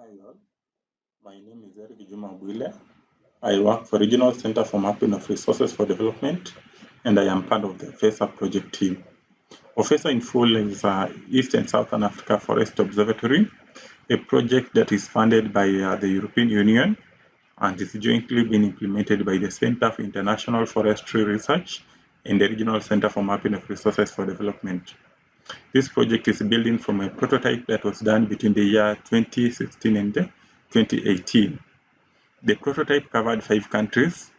Hi all, my name is Eric Juma Bwile. I work for Regional Center for Mapping of Resources for Development, and I am part of the OFESA project team. OFESA in full is uh, East and Southern Africa Forest Observatory, a project that is funded by uh, the European Union and is jointly being implemented by the Center for International Forestry Research and the Regional Center for Mapping of Resources for Development. This project is building from a prototype that was done between the year 2016 and 2018. The prototype covered five countries,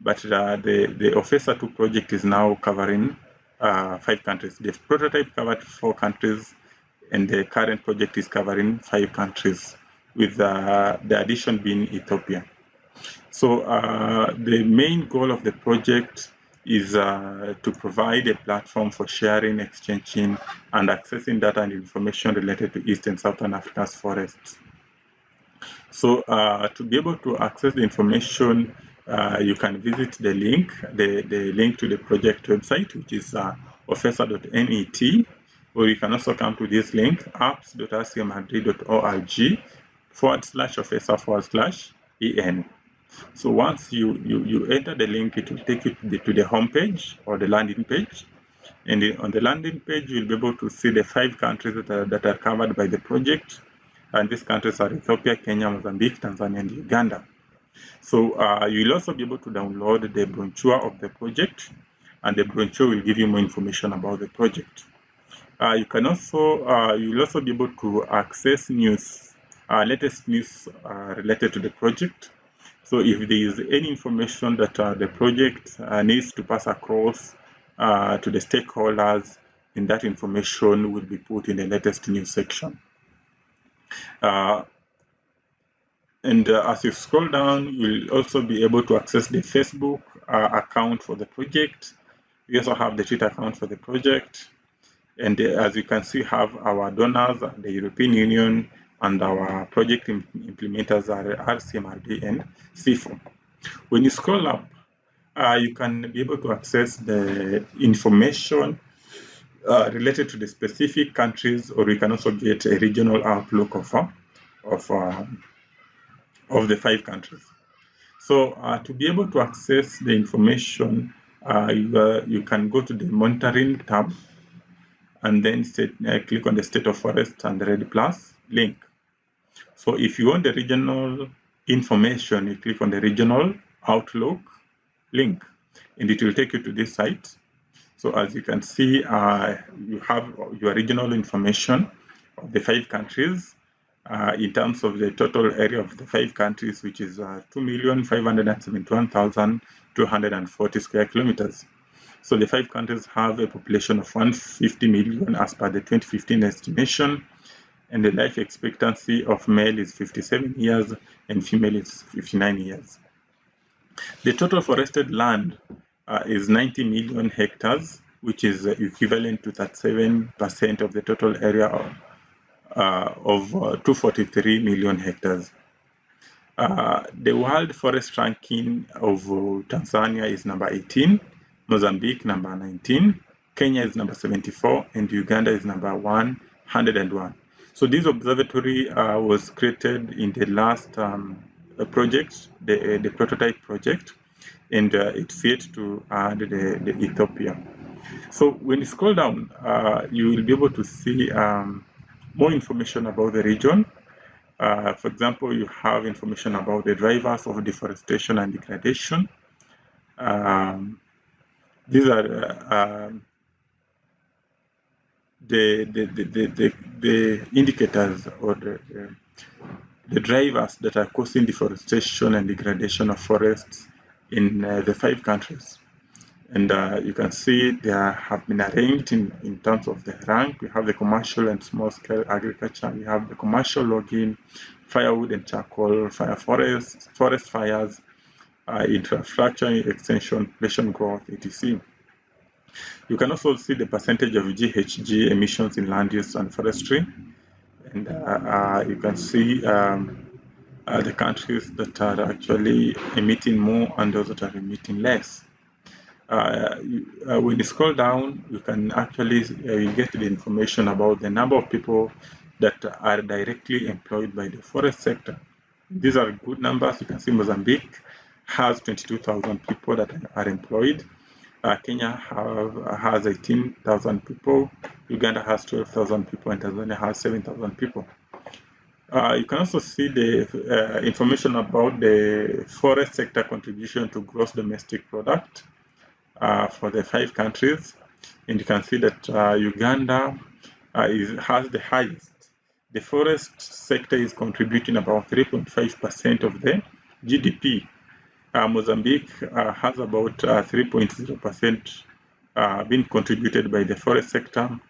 but uh, the, the OFESA 2 project is now covering uh, five countries. The prototype covered four countries, and the current project is covering five countries, with uh, the addition being Ethiopia. So uh, the main goal of the project is uh, to provide a platform for sharing, exchanging, and accessing data and information related to East and Southern Africa's forests. So uh, to be able to access the information, uh, you can visit the link, the, the link to the project website, which is uh, ofesa.net, or you can also come to this link, apps.rcmrd.org forward slash ofesa forward slash en. So once you, you, you enter the link, it will take you to the, to the home page or the landing page. And on the landing page, you'll be able to see the five countries that are, that are covered by the project. And these countries are Ethiopia, Kenya, Mozambique, Tanzania, and Uganda. So uh, you'll also be able to download the brochure of the project, and the brochure will give you more information about the project. Uh, you can also uh, you'll also be able to access news, uh, latest news uh, related to the project. So if there is any information that uh, the project needs to pass across to the stakeholders, then that information will be put in the latest news section. Uh, and uh, as you scroll down, you'll also be able to access the Facebook uh, account for the project. We also have the Twitter account for the project. And uh, as you can see, have our donors, the European Union, and our project implementers are RCMRD and CIFOR. When you scroll up, uh, you can be able to access the information uh, related to the specific countries, or you can also get a regional outlook of uh, of uh, of the five countries. So uh, to be able to access the information, uh, you, you, can go to the monitoring tab and then set, click on the state of forest and the REDD+ link. So if you want the regional information, you click on the regional outlook link and it will take you to this site so as you can see, uh, you have your regional information of the five countries uh, in terms of the total area of the five countries, which is uh, 2,571,240 square kilometers. So the five countries have a population of 150 million as per the 2015 estimation, and the life expectancy of male is 57 years and female is 59 years. The total forested land uh, is 90 million hectares, which is equivalent to 37% of the total area of, uh, of uh, 243 million hectares. Uh, the world forest ranking of Tanzania is number 18, Mozambique number 19, Kenya is number 74, and Uganda is number 101. So this observatory uh, was created in the last um, project, the, the prototype project, and uh, it fit to add the, the Ethiopia. So when you scroll down, uh, you will be able to see um, more information about the region. Uh, for example, you have information about the drivers of deforestation and degradation. Um, these are uh, the, the, the, the, the, indicators or the, the drivers that are causing deforestation and degradation of forests in uh, the five countries. And uh, you can see they have been arranged in, in terms of the rank. We have the commercial and small scale agriculture. We have the commercial logging, firewood and charcoal, fire forests, forest fires, uh, infrastructure extension, population growth, etc. You can also see the percentage of GHG emissions in land use and forestry. And uh, uh you can see um, uh, the countries that are actually emitting more and those that are emitting less. Uh, you, uh, when you scroll down, you can actually uh, get the information about the number of people that are directly employed by the forest sector. These are good numbers. You can see Mozambique has 22,000 people that are employed. Uh, Kenya have, has 18,000 people. Uganda has 12,000 people, and Tanzania has 7,000 people. Uh, you can also see the uh, information about the forest sector contribution to gross domestic product uh, for the five countries. And you can see that uh, Uganda uh, is, has the highest. The forest sector is contributing about 3.5% of the GDP. Uh, Mozambique has about 3.0% being contributed by the forest sector.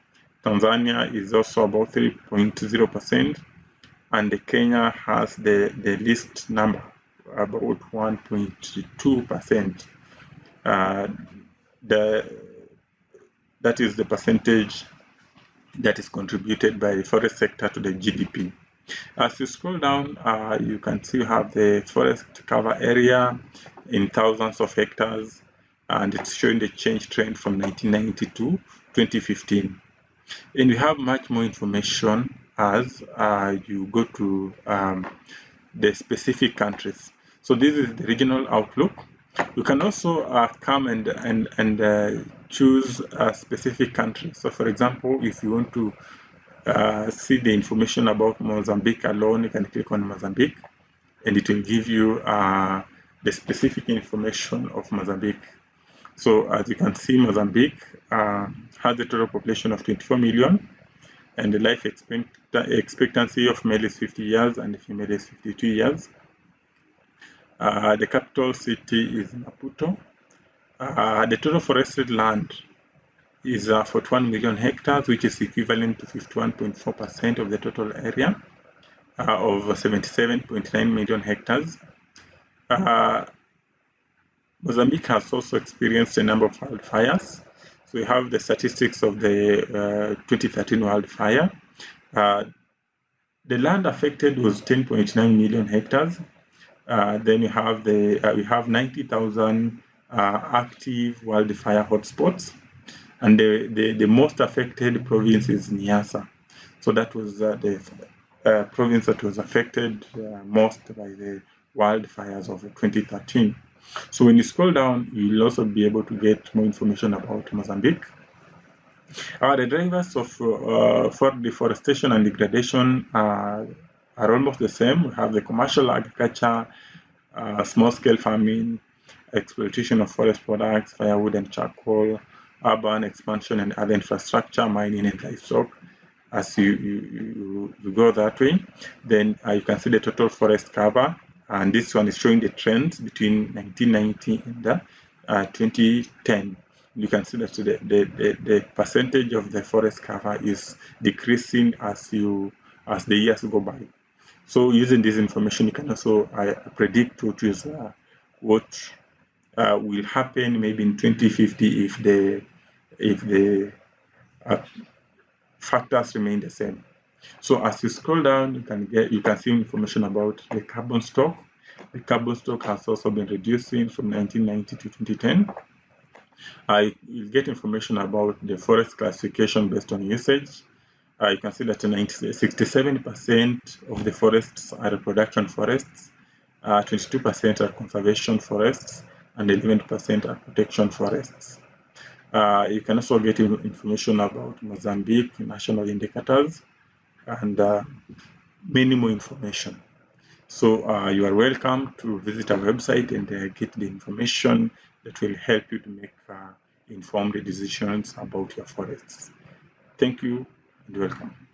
Tanzania is also about 3.0% and Kenya has the, the least number, about 1.2%. Uh, the, that is the percentage that is contributed by the forest sector to the GDP. As you scroll down, uh, you can see you have the forest cover area in thousands of hectares, and it's showing the change trend from 1990 to 2015. And we have much more information as uh, you go to um, the specific countries. So this is the regional outlook. You can also uh, come and and and uh, choose a specific country. So, for example, if you want to uh, see the information about Mozambique alone, you can click on Mozambique, and it will give you uh, the specific information of Mozambique. So, as you can see, Mozambique uh, has a total population of 24 million and the life expectancy of male is 50 years and female is 52 years. Uh, the capital city is Maputo. Uh, the total forested land is uh, 41 million hectares, which is equivalent to 51.4% of the total area uh, of 77.9 million hectares. Uh, Mozambique has also experienced a number of wildfires. So we have the statistics of the uh, 2013 wildfire. Uh, the land affected was 10.9 million hectares. Uh, then we have the we have 90,000 uh, active wildfire hotspots, and the, the, the most affected province is Niassa. So that was uh, the province that was affected most by the wildfires of 2013. So when you scroll down, you'll also be able to get more information about Mozambique. Uh, the drivers of uh, for deforestation and degradation uh, are almost the same. We have the commercial agriculture, uh, small-scale farming, exploitation of forest products, firewood and charcoal, urban expansion and other infrastructure, mining and livestock. As you, you, you go that way, then uh, you can see the total forest cover and this one is showing the trends between 1990 and uh, 2010 you can see that the, the, the, the, percentage of the forest cover is decreasing as you as the years go by so using this information you can also uh, predict what is uh, what uh, will happen maybe in 2050 if the if the uh, factors remain the same so as you scroll down, you can get you can see information about the carbon stock. The carbon stock has also been reducing from 1990 to 2010. I will get information about the forest classification based on usage. Uh, you can see that 67% of the forests are reproduction forests, 22% uh, are conservation forests, and 11% are protection forests. Uh, you can also get information about Mozambique national indicators, and uh, many more information. So uh, you are welcome to visit our website and uh, get the information that will help you to make uh, informed decisions about your forests. Thank you and welcome.